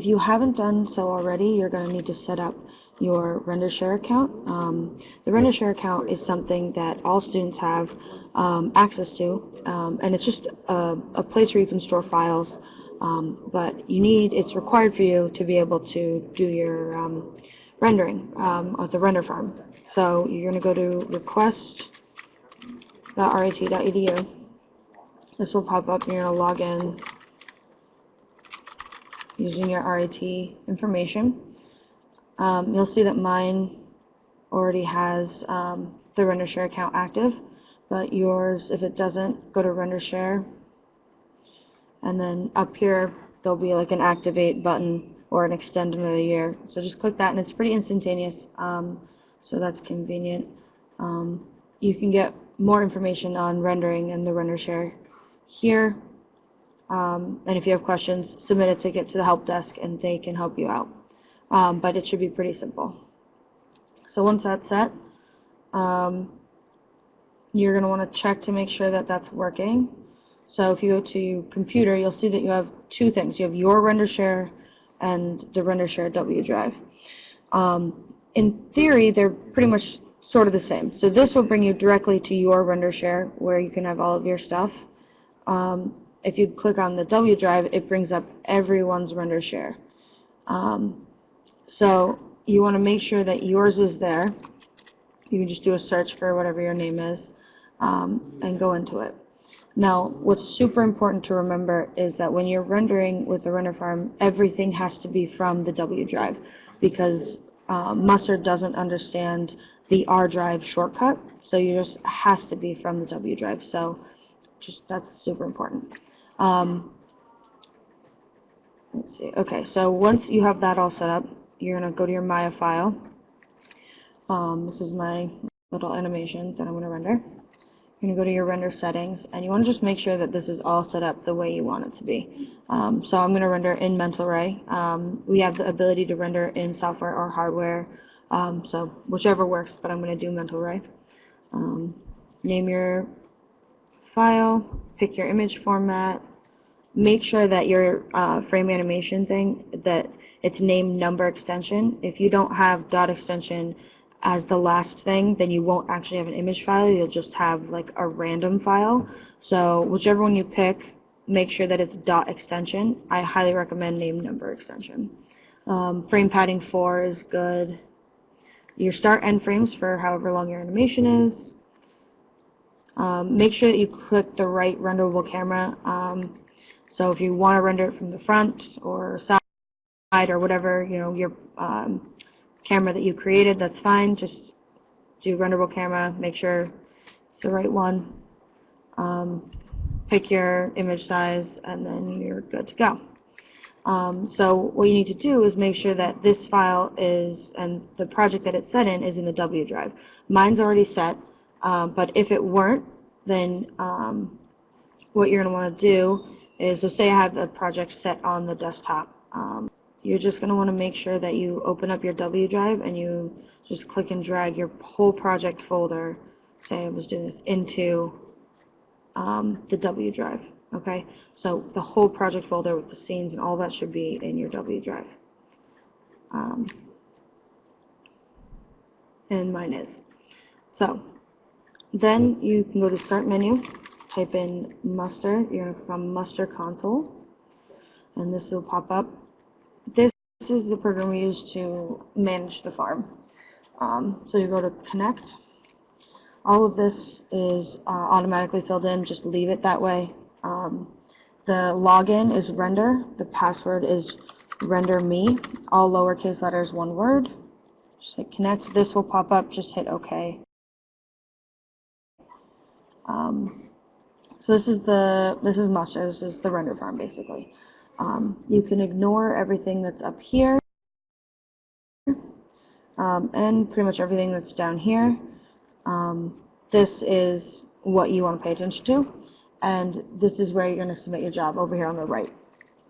if you haven't done so already, you're going to need to set up your RenderShare account. Um, the RenderShare account is something that all students have um, access to, um, and it's just a, a, place where you can store files. Um, but you need, it's required for you to be able to do your um, rendering um, at the render farm. So you're going to go to request.rit.edu. This will pop up and you're going to log in using your RIT information. Um, you'll see that mine already has um, the RenderShare account active, but yours, if it doesn't, go to RenderShare, and then up here there'll be like an activate button or an extend another year. So just click that, and it's pretty instantaneous, um, so that's convenient. Um, you can get more information on rendering and the RenderShare here. Um, and if you have questions, submit a ticket to the help desk and they can help you out um, but it should be pretty simple. So once that's set, um, you're going to want to check to make sure that that's working. So if you go to computer, you'll see that you have two things. You have your render share and the render share W drive. Um, in theory, they're pretty much sort of the same. So this will bring you directly to your render share where you can have all of your stuff. Um, if you click on the W drive, it brings up everyone's render share. Um, so you want to make sure that yours is there. You can just do a search for whatever your name is um, and go into it. Now, what's super important to remember is that when you're rendering with the render farm, everything has to be from the W drive because uh, doesn't understand the R drive shortcut, so you just has to be from the W drive. So just that's super important. Um, let's see. Okay, so once you have that all set up, you're going to go to your Maya file. Um, this is my little animation that I'm going to render. You're going to go to your render settings, and you want to just make sure that this is all set up the way you want it to be. Um, so I'm going to render in Mental Ray. Um, we have the ability to render in software or hardware, um, so whichever works, but I'm going to do Mental Ray. Um, name your file, pick your image format, make sure that your uh, frame animation thing, that it's named number extension. If you don't have dot extension as the last thing, then you won't actually have an image file. You'll just have like a random file. So whichever one you pick, make sure that it's dot extension. I highly recommend name number extension. Um, frame padding 4 is good. Your start end frames for however long your animation is. Um, make sure that you click the right renderable camera. Um, so if you want to render it from the front or side or whatever, you know, your um, camera that you created, that's fine. Just do renderable camera, make sure it's the right one. Um, pick your image size, and then you're good to go. Um, so what you need to do is make sure that this file is, and the project that it's set in is in the W drive. Mine's already set, um, but if it weren't, then um, what you're going to want to do is, so say I have a project set on the desktop. Um, you're just going to want to make sure that you open up your W drive and you just click and drag your whole project folder, say I was doing this, into um, the W drive. Okay, so the whole project folder with the scenes and all that should be in your W drive. Um, and mine is. So then you can go to Start menu type in muster, you're going to click on muster console, and this will pop up. This is the program we use to manage the farm. Um, so you go to connect. All of this is uh, automatically filled in, just leave it that way. Um, the login is render, the password is render me, all lowercase letters, one word. Just hit connect, this will pop up, just hit OK. Um, so this is the this is Muster. This is the render farm basically. Um, you can ignore everything that's up here um, and pretty much everything that's down here. Um, this is what you want to pay attention to, and this is where you're going to submit your job over here on the right.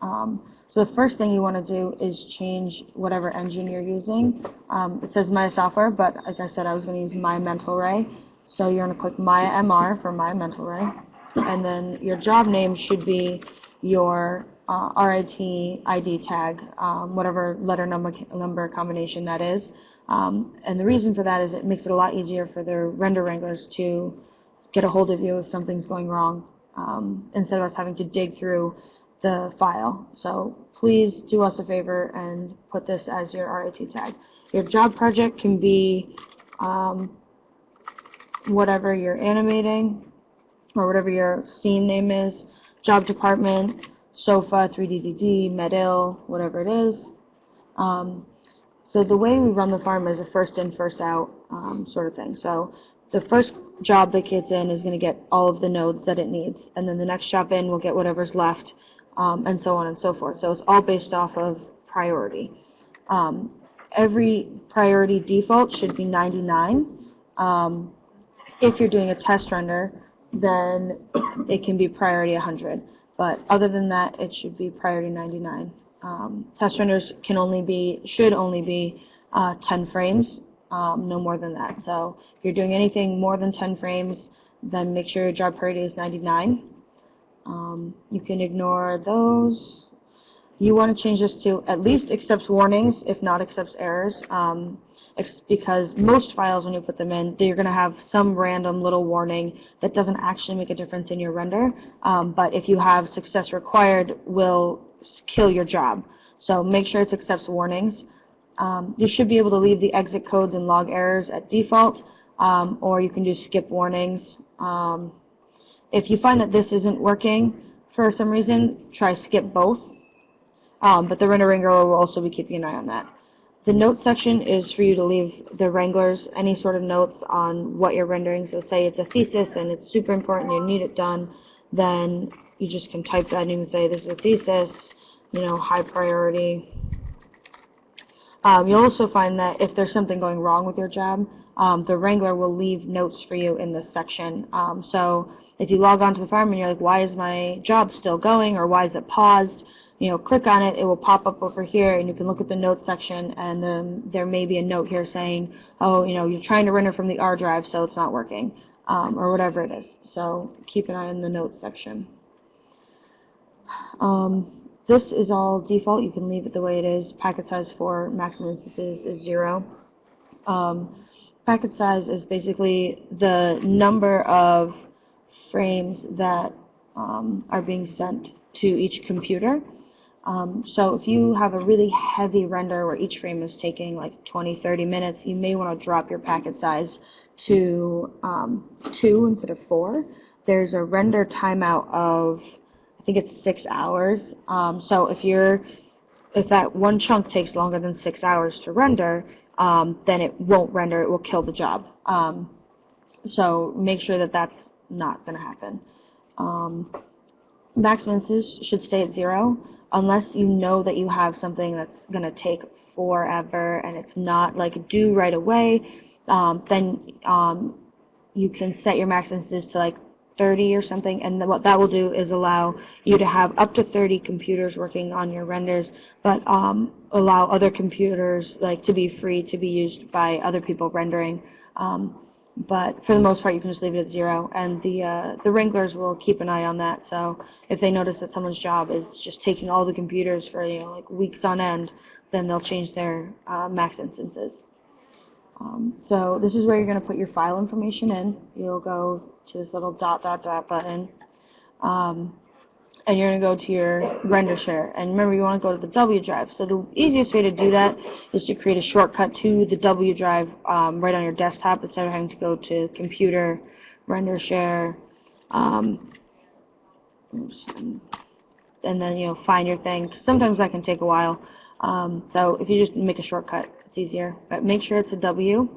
Um, so the first thing you want to do is change whatever engine you're using. Um, it says Maya Software, but like I said, I was going to use Maya Mental Ray. So you're going to click Maya MR for Maya Mental Ray and then your job name should be your uh, RIT ID tag, um, whatever letter number, number combination that is. Um, and the reason for that is it makes it a lot easier for the render wranglers to get a hold of you if something's going wrong um, instead of us having to dig through the file. So please do us a favor and put this as your RIT tag. Your job project can be um, whatever you're animating or whatever your scene name is, job department, SOFA, 3DDD, MedIll, whatever it is. Um, so the way we run the farm is a first in, first out um, sort of thing. So the first job that gets in is going to get all of the nodes that it needs, and then the next job in will get whatever's left, um, and so on and so forth. So it's all based off of priority. Um, every priority default should be 99. Um, if you're doing a test render, then it can be priority 100. But other than that, it should be priority 99. Um, test renders can only be, should only be uh, 10 frames, um, no more than that. So if you're doing anything more than 10 frames, then make sure your job priority is 99. Um, you can ignore those. You want to change this to at least accepts warnings, if not accepts errors, um, because most files, when you put them in, you're going to have some random little warning that doesn't actually make a difference in your render. Um, but if you have success required, will kill your job. So make sure it accepts warnings. Um, you should be able to leave the exit codes and log errors at default, um, or you can do skip warnings. Um, if you find that this isn't working for some reason, try skip both. Um, but the render wrangler will also be keeping an eye on that. The note section is for you to leave the wranglers any sort of notes on what you're rendering. So say it's a thesis and it's super important, you need it done, then you just can type that in and say this is a thesis, you know, high priority. Um, you'll also find that if there's something going wrong with your job, um, the Wrangler will leave notes for you in this section. Um, so if you log on to the farm and you're like, why is my job still going or why is it paused? You know, click on it, it will pop up over here and you can look at the notes section and then there may be a note here saying, oh, you know, you're trying to render from the R drive so it's not working um, or whatever it is. So keep an eye on the notes section. Um, this is all default. You can leave it the way it is. Packet size for maximum instances is zero. Um, packet size is basically the number of frames that um, are being sent to each computer. Um, so if you have a really heavy render where each frame is taking like 20, 30 minutes, you may want to drop your packet size to um, 2 instead of 4. There's a render timeout of, I think it's 6 hours. Um, so if you're, if that one chunk takes longer than 6 hours to render, um, then it won't render, it will kill the job. Um, so make sure that that's not going to happen. Um, maximum should stay at 0 unless you know that you have something that's going to take forever and it's not like due right away, um, then um, you can set your max instances to like 30 or something. And what that will do is allow you to have up to 30 computers working on your renders but um, allow other computers like to be free to be used by other people rendering. Um, but for the most part you can just leave it at zero. And the uh, the wranglers will keep an eye on that. So if they notice that someone's job is just taking all the computers for you know like weeks on end then they'll change their uh, max instances. Um, so this is where you're going to put your file information in. You'll go to this little dot dot dot button. Um, and you're going to go to your render share. And remember, you want to go to the W drive. So the easiest way to do that is to create a shortcut to the W drive um, right on your desktop instead of having to go to computer, render share, um, and then, you know, find your thing. Sometimes that can take a while. Um, so if you just make a shortcut, it's easier. But make sure it's a W.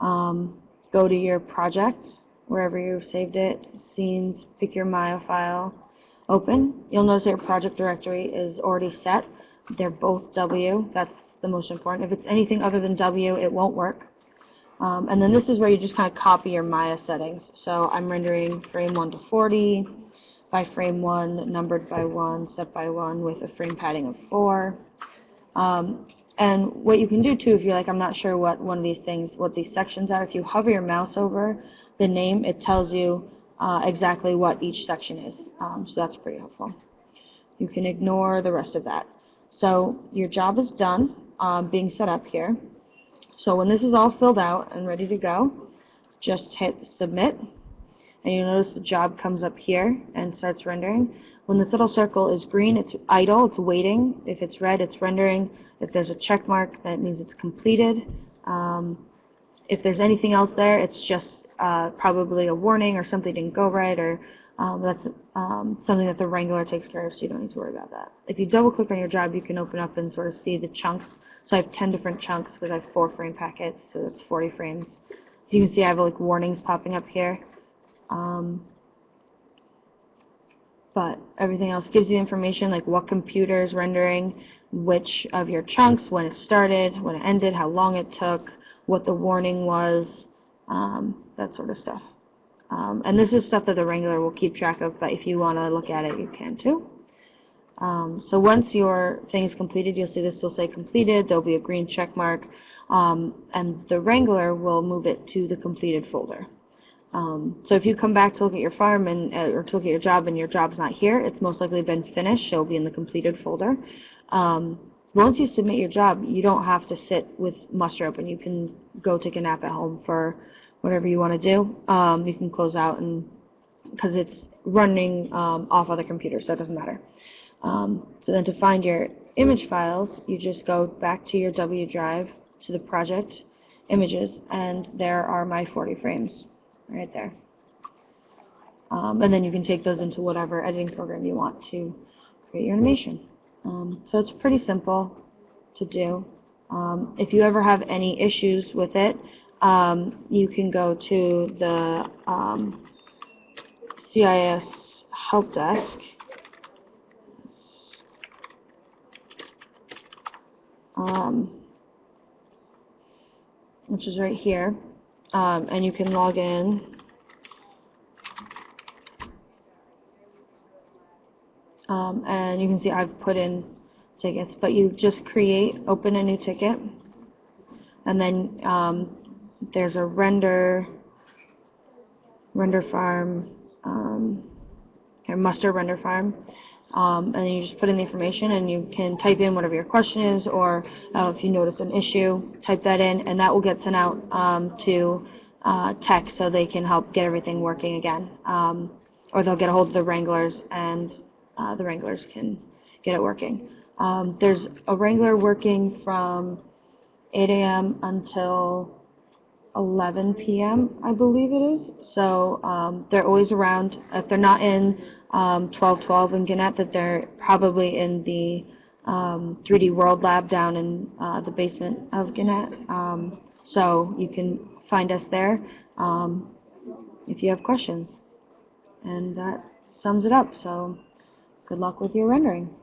Um, go to your project, wherever you've saved it, scenes, pick your Maya file open. You'll notice your project directory is already set. They're both W. That's the most important. If it's anything other than W, it won't work. Um, and then this is where you just kind of copy your Maya settings. So I'm rendering frame 1 to 40 by frame 1, numbered by 1, set by 1 with a frame padding of 4. Um, and what you can do too, if you're like, I'm not sure what one of these things, what these sections are, if you hover your mouse over the name, it tells you uh, exactly what each section is. Um, so that's pretty helpful. You can ignore the rest of that. So your job is done um, being set up here. So when this is all filled out and ready to go, just hit submit and you notice the job comes up here and starts rendering. When this little circle is green, it's idle, it's waiting. If it's red, it's rendering. If there's a check mark, that means it's completed. Um, if there's anything else there, it's just uh, probably a warning or something didn't go right or um, that's um, something that the Wrangler takes care of, so you don't need to worry about that. If you double click on your job, you can open up and sort of see the chunks. So I have 10 different chunks because I have four frame packets, so that's 40 frames. You can see I have like warnings popping up here. Um, but everything else gives you information like what computer is rendering, which of your chunks, when it started, when it ended, how long it took, what the warning was, um, that sort of stuff. Um, and this is stuff that the Wrangler will keep track of, but if you want to look at it, you can too. Um, so once your thing is completed, you'll see this will say completed, there'll be a green check mark, um, and the Wrangler will move it to the completed folder. Um, so if you come back to look at your farm and uh, or to look at your job and your job's not here, it's most likely been finished. It'll be in the completed folder. Um, once you submit your job, you don't have to sit with muster open. You can go take a nap at home for whatever you want to do. Um, you can close out and because it's running um, off other computers, so it doesn't matter. Um, so then to find your image files, you just go back to your W drive to the project images, and there are my 40 frames right there. Um, and then you can take those into whatever editing program you want to create your animation. Um, so it's pretty simple to do. Um, if you ever have any issues with it, um, you can go to the um, CIS help desk. Um, which is right here, um, and you can log in. Um, and you can see I've put in tickets, but you just create, open a new ticket, and then um, there's a render, render farm, um, muster render farm. Um, and then you just put in the information and you can type in whatever your question is or uh, if you notice an issue, type that in and that will get sent out um, to uh, tech so they can help get everything working again. Um, or they'll get a hold of the Wranglers and uh, the Wranglers can get it working. Um, there's a Wrangler working from 8 a.m. until 11 p.m., I believe it is. So um, they're always around. If they're not in um, 1212 in Gannett, that they're probably in the um, 3D World Lab down in uh, the basement of Gannett. Um, so you can find us there um, if you have questions. And that sums it up. So good luck with your rendering.